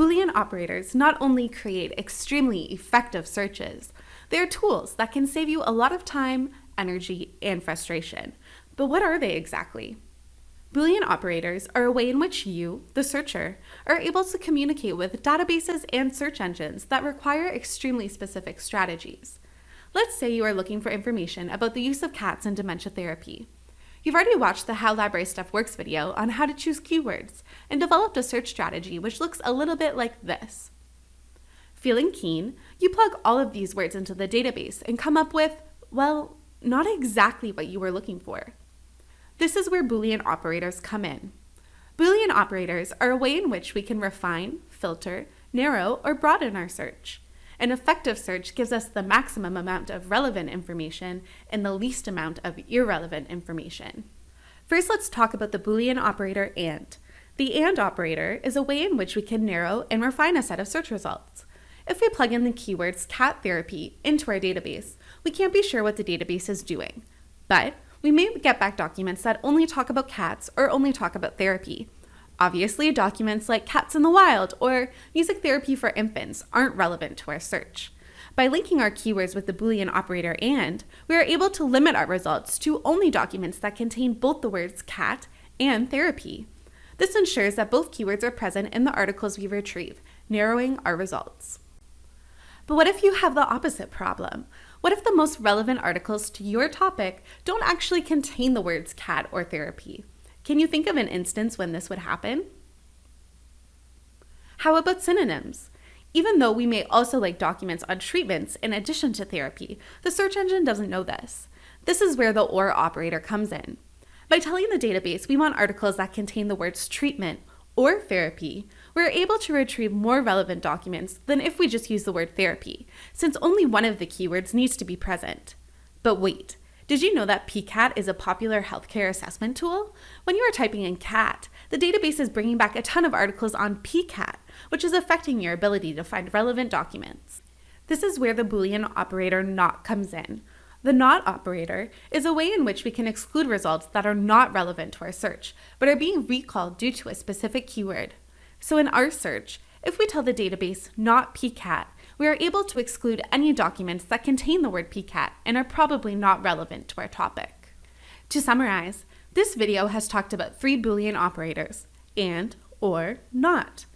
Boolean operators not only create extremely effective searches, they're tools that can save you a lot of time, energy, and frustration. But what are they exactly? Boolean operators are a way in which you, the searcher, are able to communicate with databases and search engines that require extremely specific strategies. Let's say you are looking for information about the use of cats in dementia therapy. You've already watched the How Library Stuff Works video on how to choose keywords and developed a search strategy which looks a little bit like this. Feeling keen, you plug all of these words into the database and come up with, well, not exactly what you were looking for. This is where Boolean operators come in. Boolean operators are a way in which we can refine, filter, narrow, or broaden our search. An effective search gives us the maximum amount of relevant information and the least amount of irrelevant information. First, let's talk about the Boolean operator AND. The AND operator is a way in which we can narrow and refine a set of search results. If we plug in the keywords cat therapy into our database, we can't be sure what the database is doing. But we may get back documents that only talk about cats or only talk about therapy. Obviously, documents like Cats in the Wild or Music Therapy for Infants aren't relevant to our search. By linking our keywords with the Boolean operator AND, we are able to limit our results to only documents that contain both the words cat and therapy. This ensures that both keywords are present in the articles we retrieve, narrowing our results. But what if you have the opposite problem? What if the most relevant articles to your topic don't actually contain the words cat or therapy? Can you think of an instance when this would happen? How about synonyms? Even though we may also like documents on treatments in addition to therapy, the search engine doesn't know this. This is where the OR operator comes in. By telling the database we want articles that contain the words treatment or therapy, we're able to retrieve more relevant documents than if we just use the word therapy, since only one of the keywords needs to be present. But wait, did you know that PCAT is a popular healthcare assessment tool? When you are typing in CAT, the database is bringing back a ton of articles on PCAT, which is affecting your ability to find relevant documents. This is where the Boolean operator NOT comes in. The NOT operator is a way in which we can exclude results that are not relevant to our search, but are being recalled due to a specific keyword. So in our search, if we tell the database not PCAT, we are able to exclude any documents that contain the word PCAT and are probably not relevant to our topic. To summarize, this video has talked about three Boolean operators, AND, OR, NOT.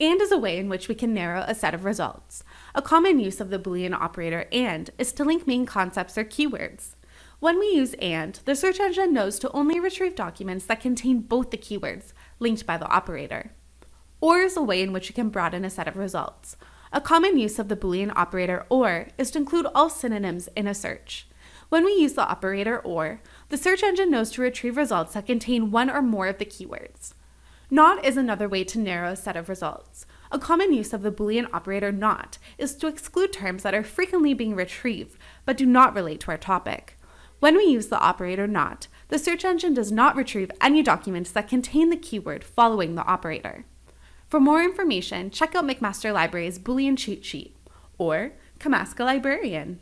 AND is a way in which we can narrow a set of results. A common use of the Boolean operator AND is to link main concepts or keywords. When we use AND, the search engine knows to only retrieve documents that contain both the keywords linked by the operator. OR is a way in which we can broaden a set of results. A common use of the Boolean operator OR is to include all synonyms in a search. When we use the operator OR, the search engine knows to retrieve results that contain one or more of the keywords. NOT is another way to narrow a set of results. A common use of the Boolean operator NOT is to exclude terms that are frequently being retrieved but do not relate to our topic. When we use the operator NOT, the search engine does not retrieve any documents that contain the keyword following the operator. For more information, check out McMaster Library's Boolean cheat sheet or come ask a librarian.